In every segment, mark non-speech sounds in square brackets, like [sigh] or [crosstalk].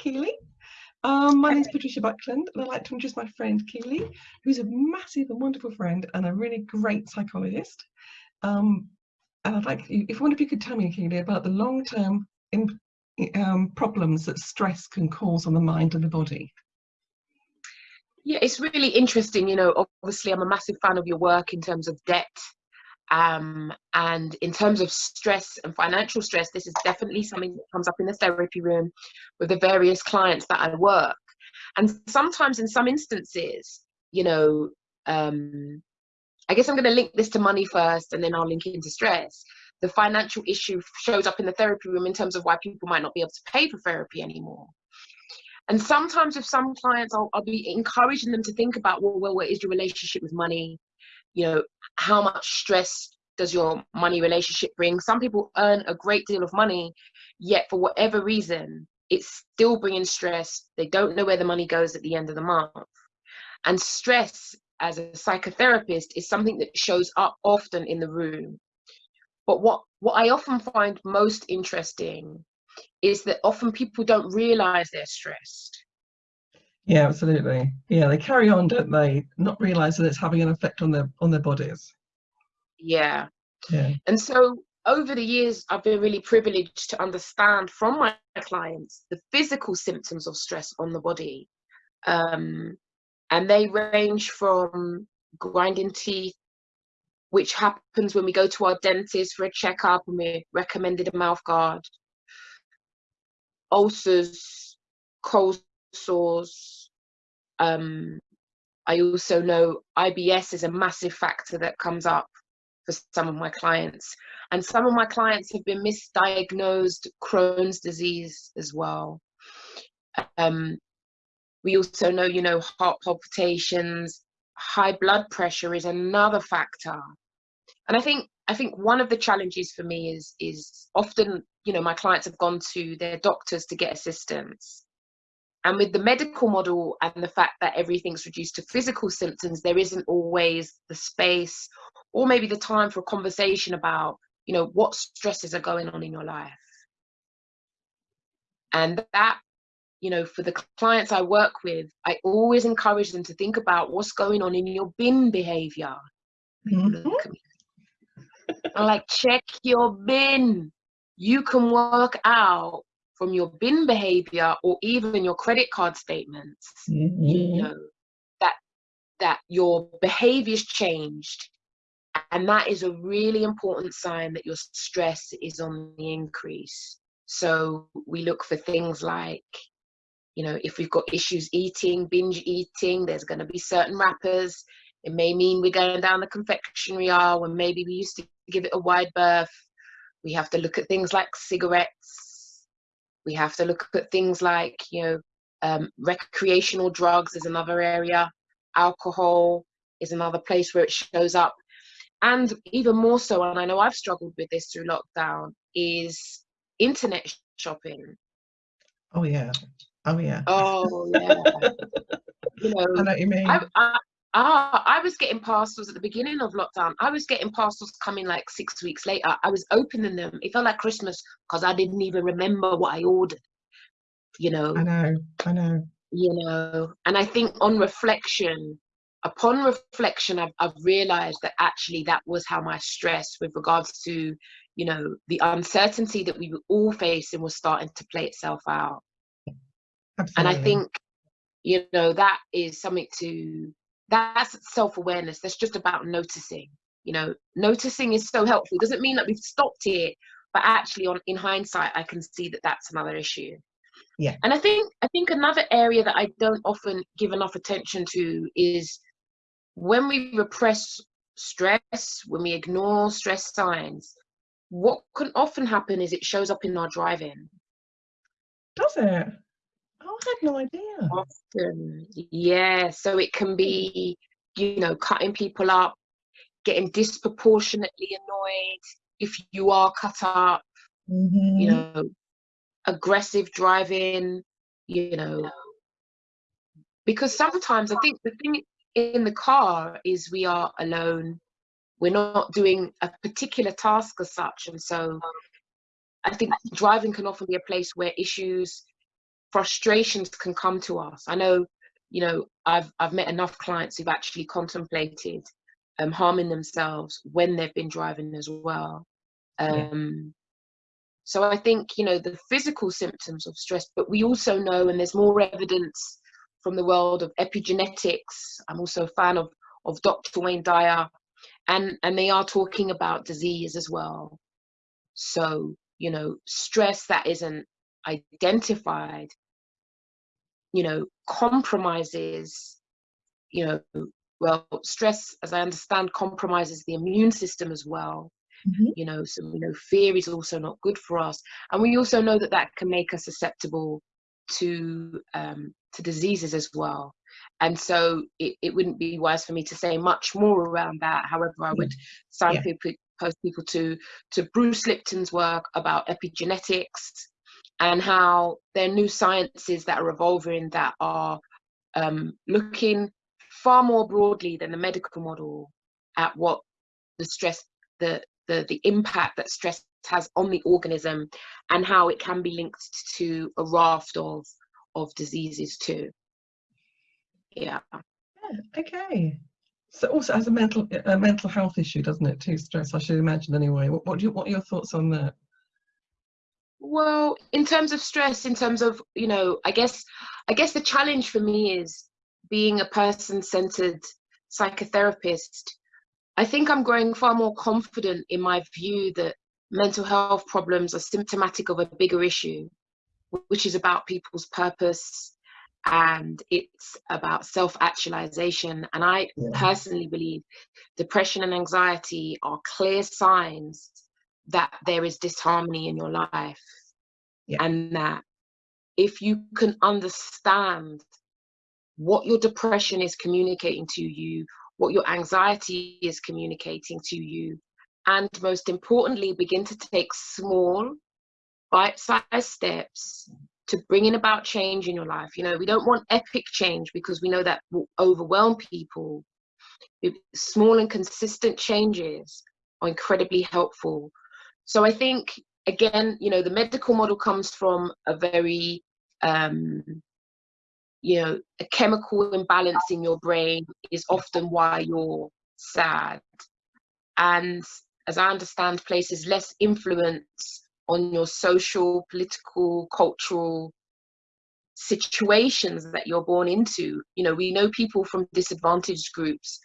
Keely. Um, my name is Patricia Buckland, and I'd like to introduce my friend Keely, who's a massive and wonderful friend and a really great psychologist. Um, and I'd like, if one of you could tell me, Keely, about the long-term um, problems that stress can cause on the mind and the body. Yeah, it's really interesting. You know, obviously, I'm a massive fan of your work in terms of debt um, and in terms of stress and financial stress, this is definitely something that comes up in the therapy room with the various clients that I work. And sometimes, in some instances, you know, um, I guess I'm going to link this to money first and then I'll link it into stress. The financial issue shows up in the therapy room in terms of why people might not be able to pay for therapy anymore. And sometimes, with some clients, I'll, I'll be encouraging them to think about, well, well, what is your relationship with money? You know how much stress does your money relationship bring? Some people earn a great deal of money yet for whatever reason it's still bringing stress. They don't know where the money goes at the end of the month. And stress as a psychotherapist is something that shows up often in the room. But what what i often find most interesting is that often people don't realize they're stressed yeah, absolutely. Yeah, they carry on, don't they? Not realize that it's having an effect on their on their bodies. Yeah. Yeah. And so over the years, I've been really privileged to understand from my clients the physical symptoms of stress on the body. Um, and they range from grinding teeth, which happens when we go to our dentist for a checkup and we're recommended a mouth guard, ulcers, cold sores, um, I also know IBS is a massive factor that comes up for some of my clients. And some of my clients have been misdiagnosed Crohn's disease as well. Um, we also know, you know, heart palpitations, high blood pressure is another factor. And I think I think one of the challenges for me is is often, you know, my clients have gone to their doctors to get assistance. And with the medical model and the fact that everything's reduced to physical symptoms, there isn't always the space or maybe the time for a conversation about, you know, what stresses are going on in your life. And that, you know, for the clients I work with, I always encourage them to think about what's going on in your bin behavior. Mm-hmm. I'm like, check your bin. You can work out from your bin behavior or even your credit card statements mm-hmm. you know that that your behavior's changed. And that is a really important sign that your stress is on the increase. So we look for things like you know if we've got issues eating binge eating there's going to be certain wrappers. It may mean we're going down the confectionery aisle when maybe we used to give it a wide berth. We have to look at things like cigarettes we have to look at things like, you know, um, recreational drugs is another area, alcohol is another place where it shows up. And even more so, and I know I've struggled with this through lockdown, is internet shopping. Oh, yeah. Oh, yeah. Oh, yeah. [laughs] you know, I know what you mean. I, I, Ah, I was getting parcels at the beginning of lockdown. I was getting parcels coming like six weeks later. I was opening them. It felt like Christmas because I didn't even remember what I ordered. You know. I know. I know. You know, and I think on reflection, upon reflection, I've, I've realized that actually that was how my stress with regards to, you know, the uncertainty that we were all facing was starting to play itself out. Absolutely. And I think, you know, that is something to that's self-awareness that's just about noticing you know? Noticing is so helpful it doesn't mean that we've stopped it but actually on in hindsight i can see that that's another issue. Yeah. And i think i think another area that i don't often give enough attention to is when we repress stress when we ignore stress signs what can often happen is it shows up in our driving. Does it I had no idea. Often, yeah. So it can be, you know, cutting people up, getting disproportionately annoyed if you are cut up, mm-hmm. you know, aggressive driving, you know. Because sometimes I think the thing in the car is we are alone. We're not doing a particular task as such. And so I think driving can often be a place where issues frustrations can come to us. I know, you know, I've I've met enough clients who've actually contemplated um, harming themselves when they've been driving as well. Um, yeah. So I think you know the physical symptoms of stress, but we also know, and there's more evidence from the world of epigenetics. I'm also a fan of of Dr. Wayne Dyer, and and they are talking about disease as well. So you know, stress that isn't identified, you know, compromises, you know, well, stress, as I understand, compromises the immune system as well. Mm-hmm. You know, so you know, fear is also not good for us, and we also know that that can make us susceptible to um, to diseases as well. And so it, it wouldn't be wise for me to say much more around that. However, I would yeah. people, post people to to Bruce Lipton's work about epigenetics and how there are new sciences that are evolving that are um, looking far more broadly than the medical model at what the stress, the, the, the impact that stress has on the organism and how it can be linked to a raft of, of diseases too. Yeah. yeah okay. So also as a mental a mental health issue, doesn't it, too, stress, I should imagine anyway. What, what, do you, what are your thoughts on that? Well, in terms of stress, in terms of, you know, I guess I guess the challenge for me is being a person-centered psychotherapist. I think I'm growing far more confident in my view that mental health problems are symptomatic of a bigger issue, which is about people's purpose and it's about self-actualization. And I yeah. personally believe depression and anxiety are clear signs that there is disharmony in your life yeah. and that if you can understand what your depression is communicating to you what your anxiety is communicating to you and most importantly begin to take small bite-sized steps to bringing about change in your life. You know we don't want epic change because we know that will overwhelm people. Small and consistent changes are incredibly helpful so I think, again, you know, the medical model comes from a very, um, you know, a chemical imbalance in your brain is often why you're sad. And as I understand, places less influence on your social, political, cultural situations that you're born into. You know, we know people from disadvantaged groups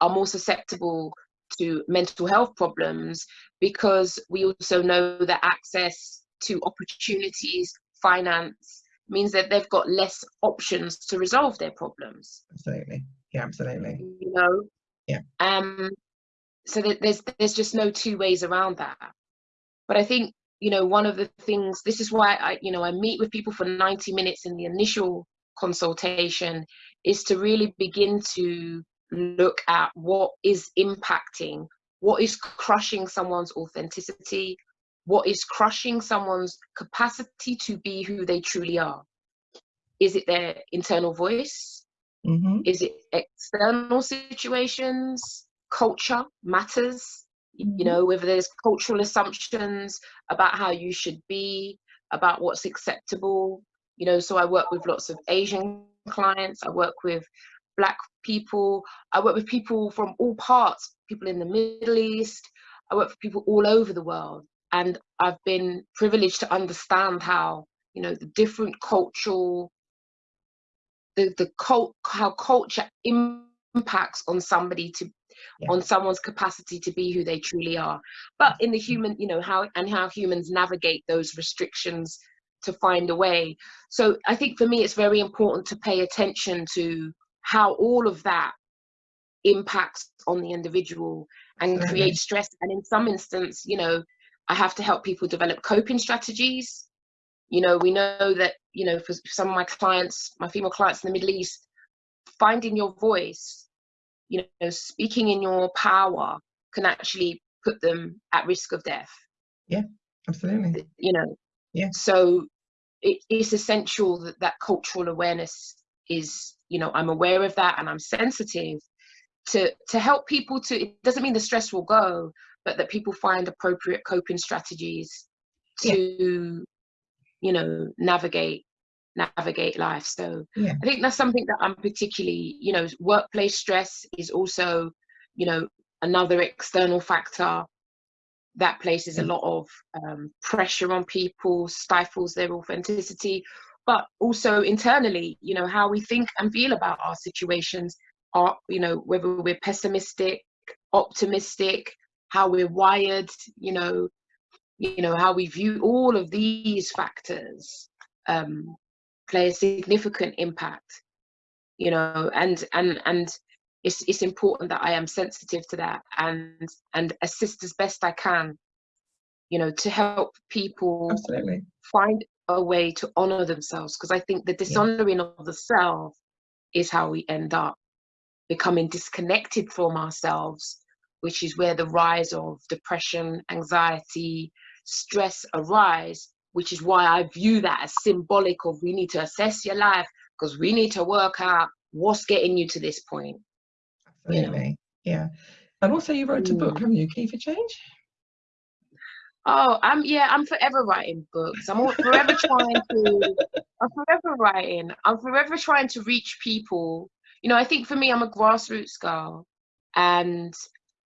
are more susceptible to mental health problems because we also know that access to opportunities, finance, means that they've got less options to resolve their problems. Absolutely. Yeah, absolutely. You know? Yeah. Um, so that there's there's just no two ways around that. But I think, you know, one of the things, this is why I, you know, I meet with people for 90 minutes in the initial consultation, is to really begin to look at what is impacting, what is crushing someone's authenticity, what is crushing someone's capacity to be who they truly are. Is it their internal voice? Mm-hmm. Is it external situations? Culture matters. Mm-hmm. You know, whether there's cultural assumptions about how you should be, about what's acceptable. You know, so I work with lots of Asian clients, I work with black people. I work with people from all parts, people in the Middle East. I work for people all over the world. And I've been privileged to understand how, you know, the different cultural, the, the cult, how culture impacts on somebody to, yeah. on someone's capacity to be who they truly are. But in the mm-hmm. human, you know, how, and how humans navigate those restrictions to find a way. So I think for me, it's very important to pay attention to how all of that impacts on the individual and mm-hmm. create stress. And in some instance you know i have to help people develop coping strategies. You know we know that you know for some of my clients my female clients in the middle east finding your voice you know speaking in your power can actually put them at risk of death. Yeah absolutely. You know yeah. so it, it's essential that that cultural awareness is you know i'm aware of that and i'm sensitive to to help people to it doesn't mean the stress will go but that people find appropriate coping strategies to yeah. you know navigate navigate life. So yeah. I think that's something that I'm particularly, you know, workplace stress is also, you know, another external factor that places a lot of um, pressure on people, stifles their authenticity, but also internally, you know, how we think and feel about our situations are, you know, whether we're pessimistic, optimistic, how we're wired, you know, you know, how we view all of these factors um, play a significant impact, you know, and and and it's it's important that I am sensitive to that and and assist as best I can, you know, to help people Absolutely. find a way to honor themselves because I think the dishonoring yeah. of the self is how we end up becoming disconnected from ourselves, which is where the rise of depression, anxiety, stress arise, which is why I view that as symbolic of we need to assess your life because we need to work out what's getting you to this point. Absolutely. You know? Yeah. And also you wrote a book, mm. haven't you, Key for Change? Oh, I'm yeah, I'm forever writing books. I'm forever trying to I'm forever writing. I'm forever trying to reach people. You know, I think for me I'm a grassroots girl and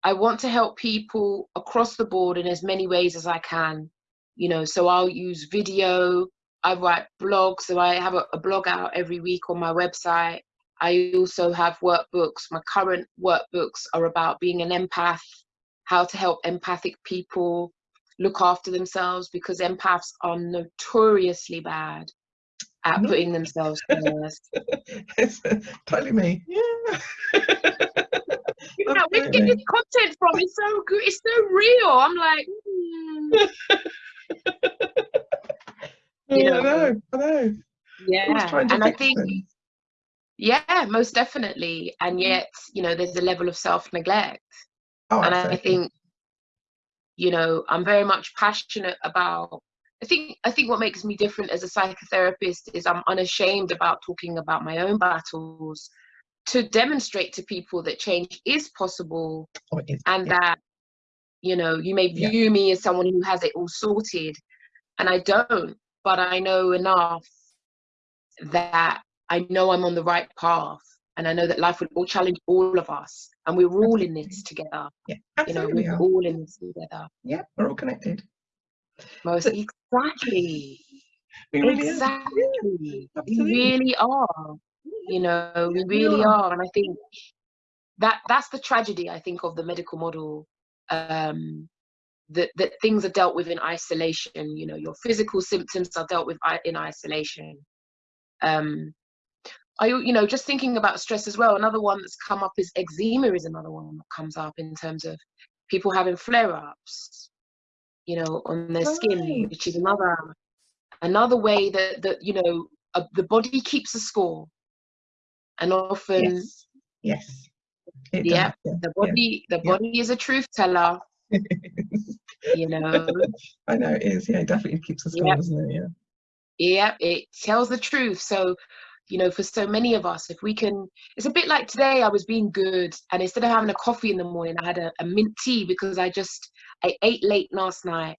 I want to help people across the board in as many ways as I can. You know, so I'll use video, I write blogs, so I have a, a blog out every week on my website. I also have workbooks. My current workbooks are about being an empath, how to help empathic people look after themselves because empaths are notoriously bad at putting themselves first. [laughs] it's totally me. Yeah. [laughs] you know, we get this content from it's so good, it's so real. I'm like, mm. [laughs] you know, I know, I know. Yeah, and I think, yeah, most definitely. And mm. yet, you know, there's a level of self neglect. Oh, and I think you know i'm very much passionate about i think i think what makes me different as a psychotherapist is i'm unashamed about talking about my own battles to demonstrate to people that change is possible oh, and yeah. that you know you may view yeah. me as someone who has it all sorted and i don't but i know enough that i know i'm on the right path and I know that life will all challenge all of us, and we're all in this together. Yeah, absolutely. You know, we're all in this together. Yeah, we're all connected. Most so, exactly. Really exactly. Yeah, we really are. You know, we really are. And I think that that's the tragedy, I think, of the medical model. Um, that, that things are dealt with in isolation. You know, your physical symptoms are dealt with in isolation. Um, I, you know, just thinking about stress as well. Another one that's come up is eczema is another one that comes up in terms of people having flare-ups, you know, on their right. skin, which is another another way that that you know uh, the body keeps a score, and often yes, yes. yeah, yeah, the body yeah. the body yeah. is a truth teller. [laughs] you know, I know it is. Yeah, it definitely keeps a score, yep. doesn't it? Yeah. Yeah, it tells the truth. So you know for so many of us if we can it's a bit like today i was being good and instead of having a coffee in the morning i had a, a mint tea because i just i ate late last night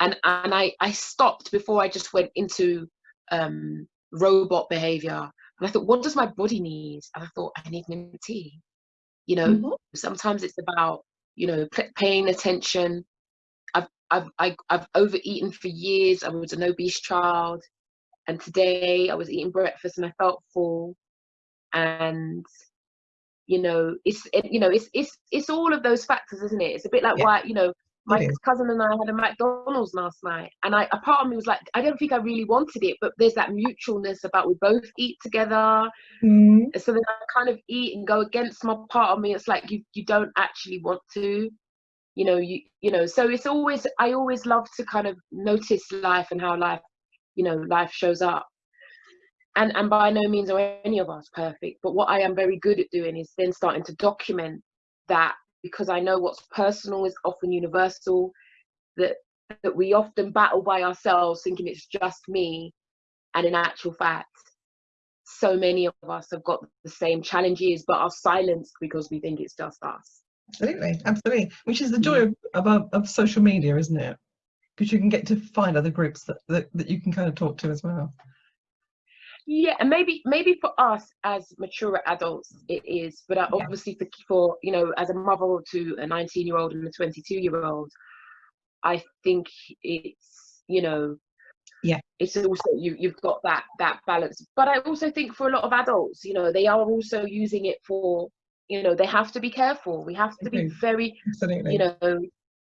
and and i i stopped before i just went into um robot behavior. And i thought what does my body need? And i thought i need mint tea. You know mm-hmm. sometimes it's about you know paying attention. I've, I've I, I've overeaten for years. I was an obese child and today I was eating breakfast and I felt full. And you know it's it, you know it's it's it's all of those factors isn't it? It's a bit like yeah. why you know my cousin and I had a McDonald's last night and I a part of me was like I don't think I really wanted it but there's that mutualness about we both eat together. Mm. so then I kind of eat and go against my part of me. It's like you you don't actually want to you know you you know so it's always I always love to kind of notice life and how life you know life shows up. And and by no means are any of us perfect but what i am very good at doing is then starting to document that because i know what's personal is often universal that that we often battle by ourselves thinking it's just me and in actual fact. So many of us have got the same challenges but are silenced because we think it's just us. Absolutely absolutely which is the joy mm. of, of, of social media isn't it because you can get to find other groups that, that, that you can kind of talk to as well. yeah and maybe maybe for us as mature adults it is but uh, obviously for, for you know as a mother to a 19 year old and a 22 year old i think it's you know Yeah. it's also you you've got that that balance but i also think for a lot of adults you know they are also using it for you know they have to be careful we have to be very Absolutely. you know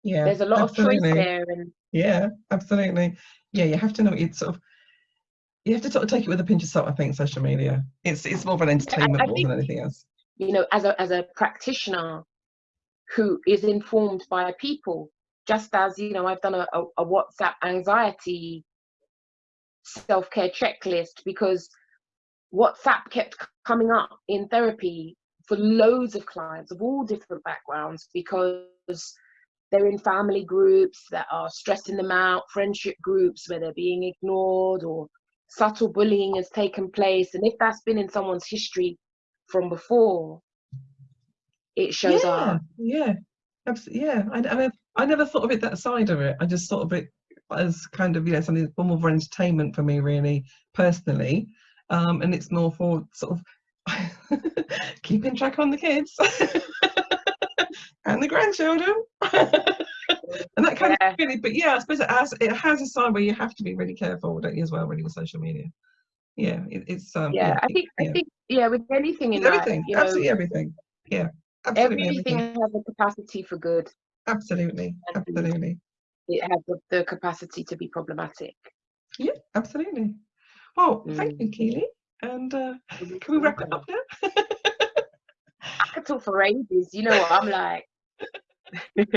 yeah. there's a lot of choice there and Yeah, absolutely. Yeah, you have to know it's sort of you have to sort of take it with a pinch of salt, I think, social media. It's it's more of an entertainment I more think- than anything else. you know as a as a practitioner who is informed by people just as you know i've done a, a, a whatsapp anxiety self-care checklist because whatsapp kept coming up in therapy for loads of clients of all different backgrounds because they're in family groups that are stressing them out friendship groups where they're being ignored or subtle bullying has taken place and if that's been in someone's history from before it shows yeah, up yeah, absolutely. Yeah, I, I, never- I never thought of it that side of it. I just thought of it as kind of you know something that's more for entertainment for me, really, personally. Um, and it's more for sort of [laughs] keeping track on the kids [laughs] [laughs] and the grandchildren. [laughs] and that kind Yeah. of really, but yeah, I suppose it has it has a side where you have to be really careful, don't you, as well, really with social media. Yeah, it, it's um yeah, I it- think I yeah. think yeah with anything in life everything, you know absolutely everything. Yeah, absolutely everything everything. has a capacity for good Absolutely, and absolutely. it has the, the capacity to be problematic Yeah, absolutely. Well, thank you, Mm. Keely. And uh, can we wrap it up now? [laughs] I could talk for ages you know what I'm like [laughs]